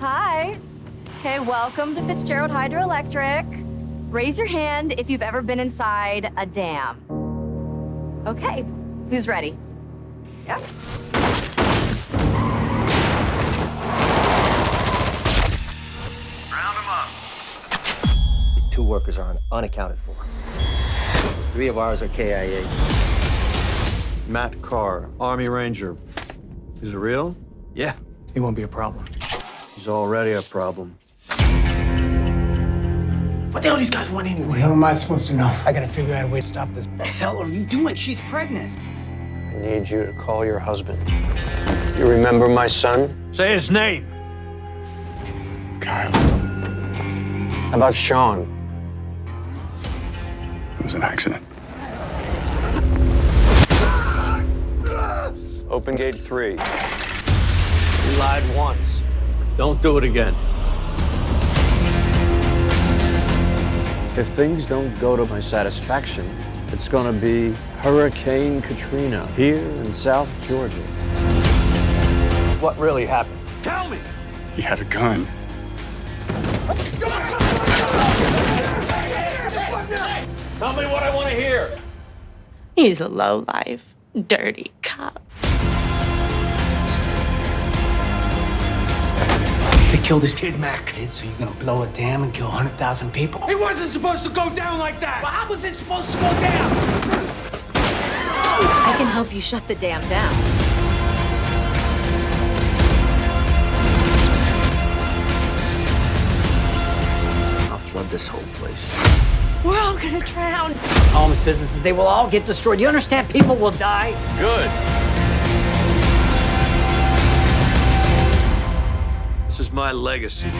Hi. Okay, welcome to Fitzgerald Hydroelectric. Raise your hand if you've ever been inside a dam. Okay, who's ready? Yep. Round them up. Two workers are unaccounted for. Three of ours are KIA. Matt Carr, Army Ranger. Is it real? Yeah, he won't be a problem. He's already a problem. What the hell these guys want anyway? What the hell am I supposed to know? I gotta figure out a way to stop this. What the hell are you doing? She's pregnant. I need you to call your husband. You remember my son? Say his name. Kyle, How about Sean? it was an accident. Open gate three. You lied once. Don't do it again. If things don't go to my satisfaction, it's gonna be Hurricane Katrina here in South Georgia. What really happened? Tell me! He had a gun. Tell me what I want to hear. He's a low life, dirty cop. They killed his kid, Mac. Kid, so you're gonna blow a dam and kill 100,000 people? It wasn't supposed to go down like that! Well, how was it supposed to go down? I can help you shut the dam down. I'll flood this whole place. We're all gonna drown. Homes, businesses, they will all get destroyed. You understand? People will die. Good. My legacy.